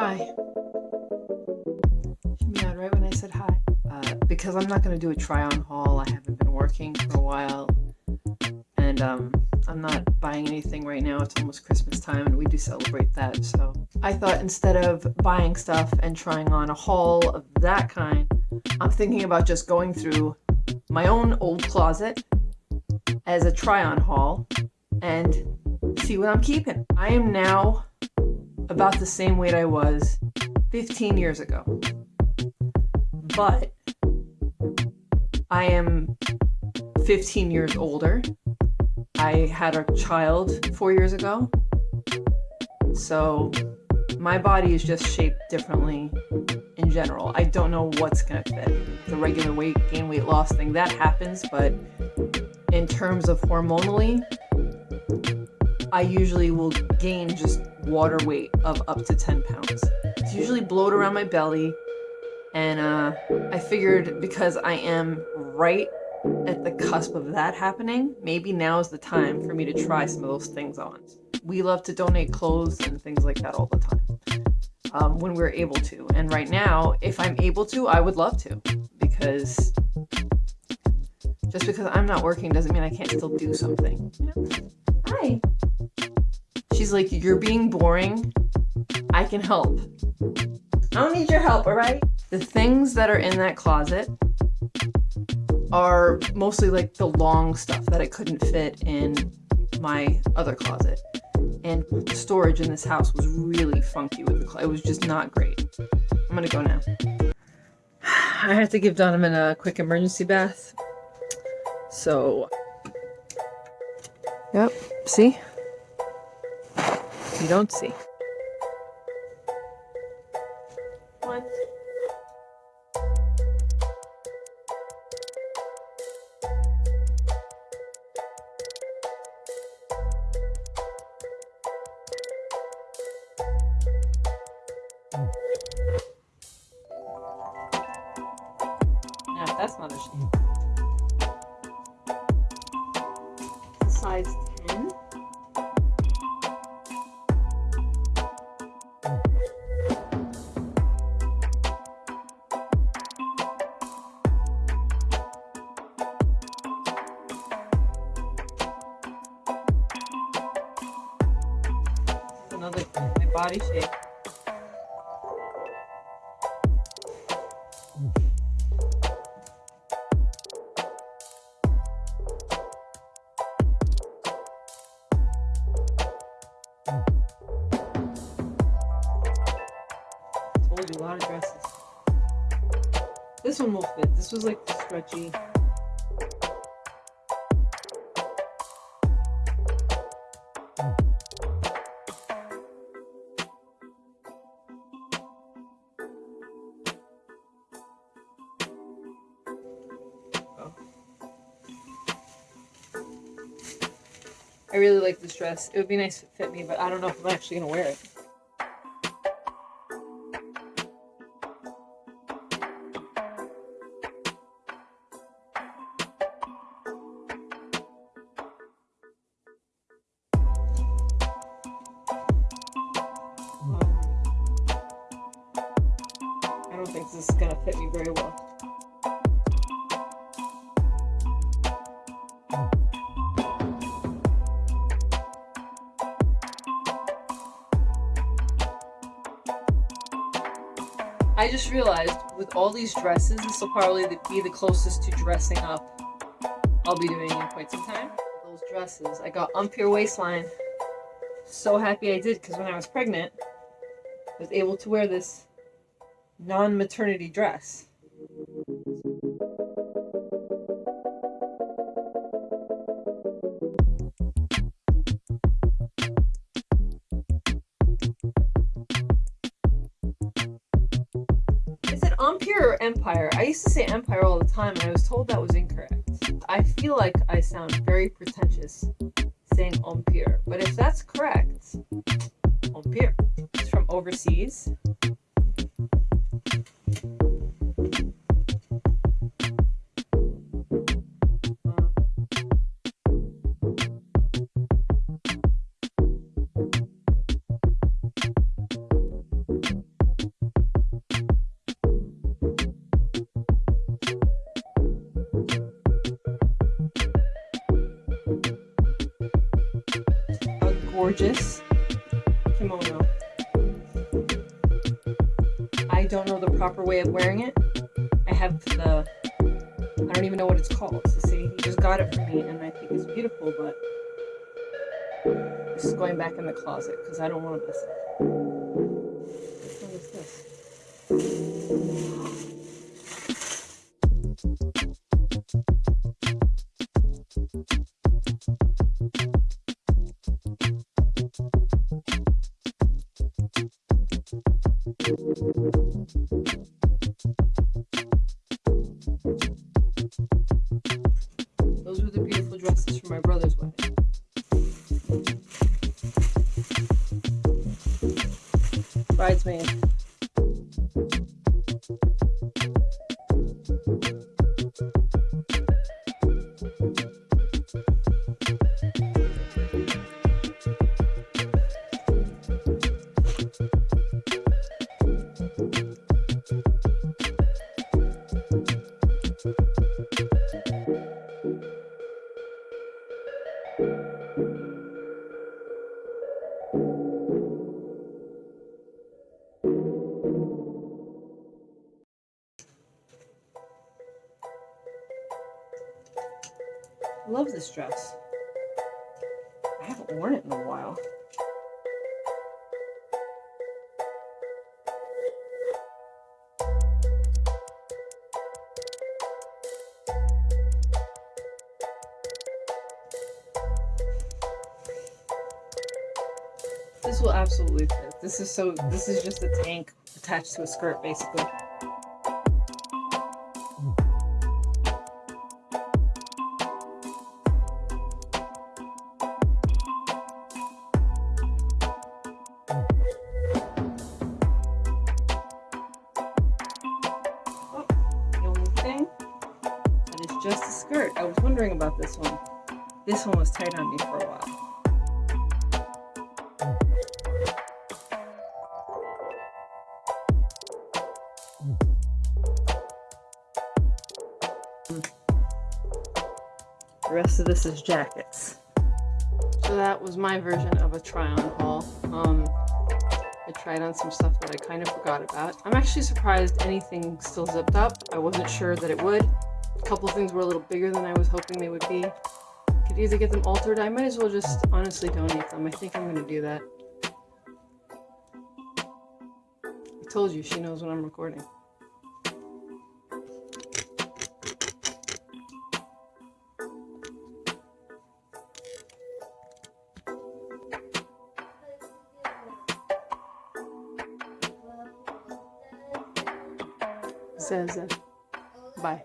Hi. Meowed right when I said hi. Uh, because I'm not going to do a try-on haul. I haven't been working for a while. And um, I'm not buying anything right now. It's almost Christmas time and we do celebrate that. So I thought instead of buying stuff and trying on a haul of that kind, I'm thinking about just going through my own old closet as a try-on haul and see what I'm keeping. I am now about the same weight I was 15 years ago. But I am 15 years older. I had a child four years ago. So my body is just shaped differently in general. I don't know what's gonna fit. The regular weight gain weight loss thing, that happens, but in terms of hormonally, I usually will gain just water weight of up to 10 pounds. It's usually bloat around my belly, and uh, I figured because I am right at the cusp of that happening, maybe now is the time for me to try some of those things on. We love to donate clothes and things like that all the time um, when we're able to. And right now, if I'm able to, I would love to because just because I'm not working doesn't mean I can't still do something. Hi. She's like, you're being boring. I can help. I don't need your help, all right? The things that are in that closet are mostly like the long stuff that I couldn't fit in my other closet. And storage in this house was really funky with the closet. It was just not great. I'm gonna go now. I have to give Donovan a quick emergency bath. So, yep, see? You don't see. What? Now, that's not a shame. Size another my body shape. Told you a lot of dresses. This one will fit. This was like stretchy. I really like this dress. It would be nice if it fit me, but I don't know if I'm actually gonna wear it. I don't think this is gonna fit me very well. I just realized with all these dresses, this will probably be the closest to dressing up I'll be doing in quite some time. Those dresses, I got Empire waistline. So happy I did because when I was pregnant, I was able to wear this non-maternity dress. Empire or Empire? I used to say Empire all the time and I was told that was incorrect. I feel like I sound very pretentious saying Empire, but if that's correct, Empire. It's from overseas. Gorgeous kimono. I don't know the proper way of wearing it. I have the, I don't even know what it's called. So see, he just got it for me and I think it's beautiful, but this is going back in the closet because I don't want to miss it. What is this? My brother's wedding. Love this dress. I haven't worn it in a while. This will absolutely fit. This is so, this is just a tank attached to a skirt basically. Oh, just a skirt. I was wondering about this one. This one was tight on me for a while. Rest of this is jackets. So that was my version of a try-on haul. Um, I tried on some stuff that I kind of forgot about. I'm actually surprised anything still zipped up. I wasn't sure that it would. A couple things were a little bigger than I was hoping they would be. Could either get them altered. I might as well just honestly donate them. I think I'm going to do that. I told you she knows when I'm recording. Zé, Zé. Vai.